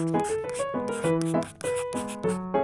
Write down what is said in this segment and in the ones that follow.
フフフフ。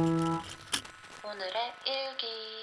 오늘의 일기.